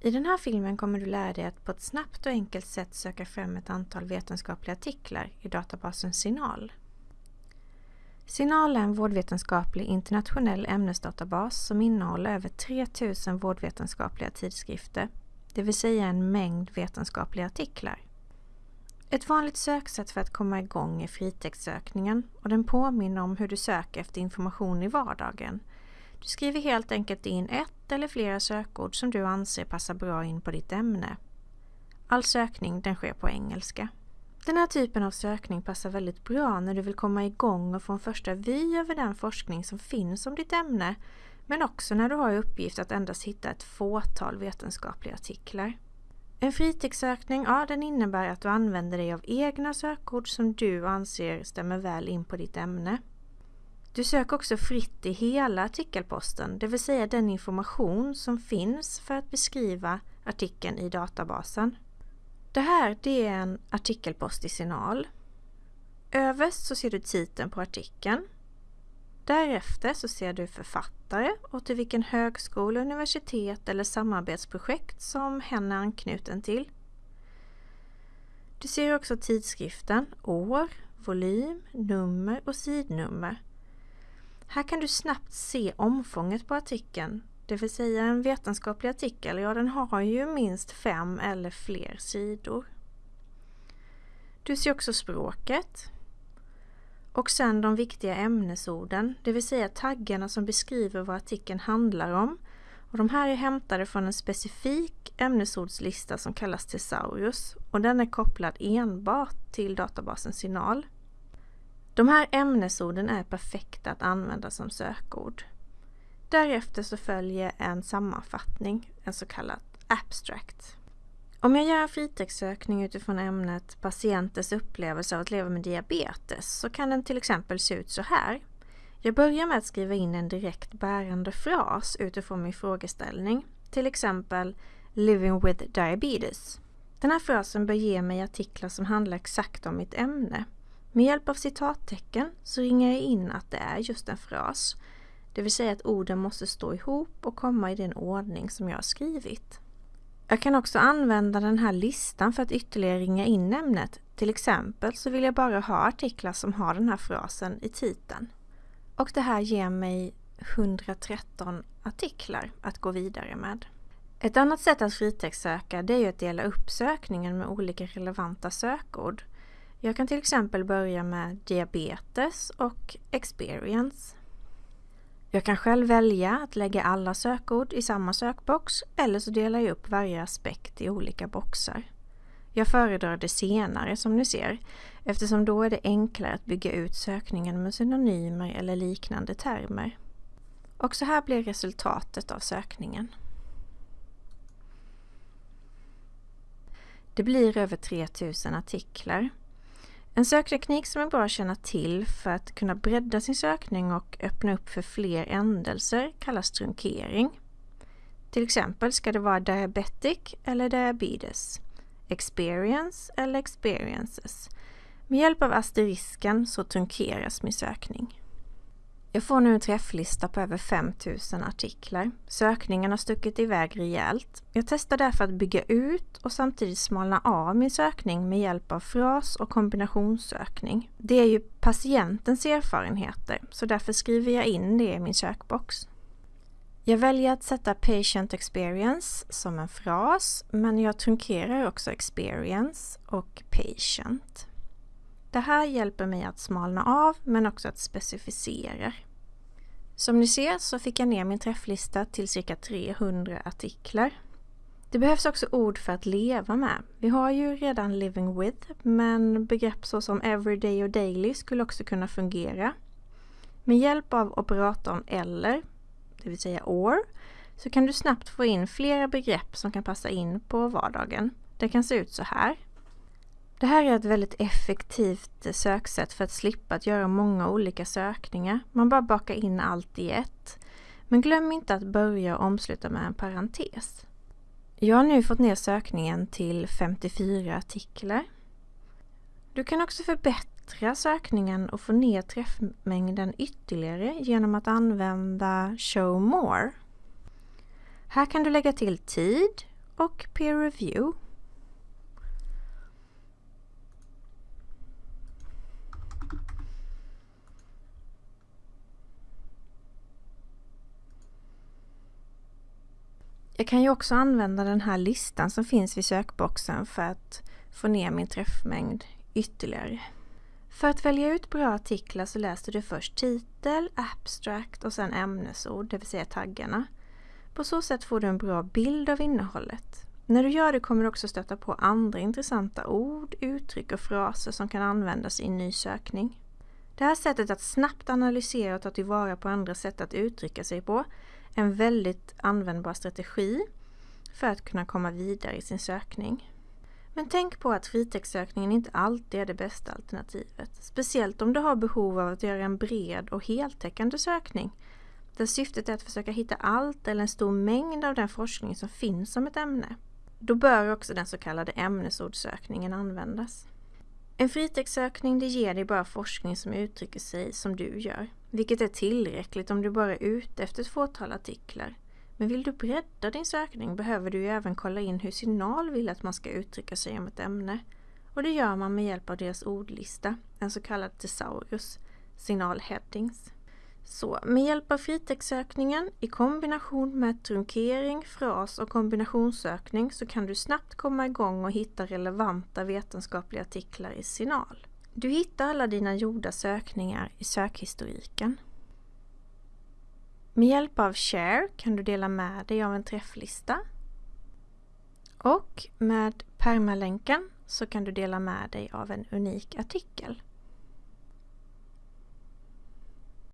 I den här filmen kommer du lära dig att på ett snabbt och enkelt sätt söka fram ett antal vetenskapliga artiklar i databasen Signal. Signal är en vårdvetenskaplig internationell ämnesdatabas som innehåller över 3000 vårdvetenskapliga tidskrifter, det vill säga en mängd vetenskapliga artiklar. Ett vanligt söksätt för att komma igång är fritextsökningen och den påminner om hur du söker efter information i vardagen. Du skriver helt enkelt in ett eller flera sökord som du anser passar bra in på ditt ämne. All sökning den sker på engelska. Den här typen av sökning passar väldigt bra när du vill komma igång och få en första vy över den forskning som finns om ditt ämne men också när du har i uppgift att endast hitta ett fåtal vetenskapliga artiklar. En fritextsökning, ja den innebär att du använder dig av egna sökord som du anser stämmer väl in på ditt ämne. Du söker också fritt i hela artikelposten, det vill säga den information som finns för att beskriva artikeln i databasen. Det här det är en artikelpost i Signal. Överst så ser du titeln på artikeln. Därefter så ser du författare och till vilken högskola, universitet eller samarbetsprojekt som hen är anknuten till. Du ser också tidskriften, år, volym, nummer och sidnummer. Här kan du snabbt se omfånget på artikeln, det vill säga en vetenskaplig artikel, ja den har ju minst fem eller fler sidor. Du ser också språket, och sen de viktiga ämnesorden, det vill säga taggarna som beskriver vad artikeln handlar om. Och de här är hämtade från en specifik ämnesordslista som kallas Thesaurus och den är kopplad enbart till databasen Signal. De här ämnesorden är perfekta att använda som sökord. Därefter så följer en sammanfattning, en så kallad abstract. Om jag gör en fritextsökning utifrån ämnet patienters upplevelse av att leva med diabetes så kan den till exempel se ut så här. Jag börjar med att skriva in en direkt bärande fras utifrån min frågeställning, till exempel Living with diabetes. Den här frasen bör ge mig artiklar som handlar exakt om mitt ämne. Med hjälp av citattecken så ringar jag in att det är just en fras, det vill säga att orden måste stå ihop och komma i den ordning som jag har skrivit. Jag kan också använda den här listan för att ytterligare ringa in ämnet. Till exempel så vill jag bara ha artiklar som har den här frasen i titeln. Och det här ger mig 113 artiklar att gå vidare med. Ett annat sätt att fritextsöka det är att dela upp sökningen med olika relevanta sökord. Jag kan till exempel börja med diabetes och experience. Jag kan själv välja att lägga alla sökord i samma sökbox eller så delar jag upp varje aspekt i olika boxar. Jag föredrar det senare som ni ser eftersom då är det enklare att bygga ut sökningen med synonymer eller liknande termer. Och så här blir resultatet av sökningen. Det blir över 3000 artiklar en sökteknik som är bra att känna till för att kunna bredda sin sökning och öppna upp för fler ändelser kallas trunkering. Till exempel ska det vara diabetic eller diabetes, experience eller experiences. Med hjälp av asterisken så trunkeras min sökning. Jag får nu en träfflista på över 5000 artiklar. Sökningen har stuckit iväg rejält. Jag testar därför att bygga ut och samtidigt smalna av min sökning med hjälp av fras och kombinationssökning. Det är ju patientens erfarenheter så därför skriver jag in det i min sökbox. Jag väljer att sätta Patient Experience som en fras men jag trunkerar också Experience och Patient. Det här hjälper mig att smalna av men också att specificera. Som ni ser så fick jag ner min träfflista till cirka 300 artiklar. Det behövs också ord för att leva med. Vi har ju redan living with, men begrepp såsom everyday och daily skulle också kunna fungera. Med hjälp av operatorn eller, det vill säga or, så kan du snabbt få in flera begrepp som kan passa in på vardagen. Det kan se ut så här. Det här är ett väldigt effektivt söksätt för att slippa att göra många olika sökningar. Man bara bakar in allt i ett. Men glöm inte att börja och omsluta med en parentes. Jag har nu fått ner sökningen till 54 artiklar. Du kan också förbättra sökningen och få ner träffmängden ytterligare genom att använda Show More. Här kan du lägga till tid och peer review. Jag kan ju också använda den här listan som finns vid sökboxen för att få ner min träffmängd ytterligare. För att välja ut bra artiklar så läser du först titel, abstract och sen ämnesord, det vill säga taggarna. På så sätt får du en bra bild av innehållet. När du gör det kommer du också stöta på andra intressanta ord, uttryck och fraser som kan användas i en ny sökning. Det här sättet att snabbt analysera och ta tillvara på andra sätt att uttrycka sig på en väldigt användbar strategi för att kunna komma vidare i sin sökning. Men tänk på att fritextsökningen inte alltid är det bästa alternativet. Speciellt om du har behov av att göra en bred och heltäckande sökning där syftet är att försöka hitta allt eller en stor mängd av den forskning som finns om ett ämne. Då bör också den så kallade ämnesordssökningen användas. En fritextsökning ger dig bara forskning som uttrycker sig som du gör, vilket är tillräckligt om du bara är ute efter ett fåtal artiklar. Men vill du bredda din sökning behöver du ju även kolla in hur Signal vill att man ska uttrycka sig om ett ämne. Och det gör man med hjälp av deras ordlista, en så kallad Thesaurus, Signal Headings. Så med hjälp av fritextsökningen i kombination med trunkering, fras och kombinationssökning så kan du snabbt komma igång och hitta relevanta vetenskapliga artiklar i Signal. Du hittar alla dina gjorda sökningar i sökhistoriken. Med hjälp av Share kan du dela med dig av en träfflista. Och med permalänken så kan du dela med dig av en unik artikel.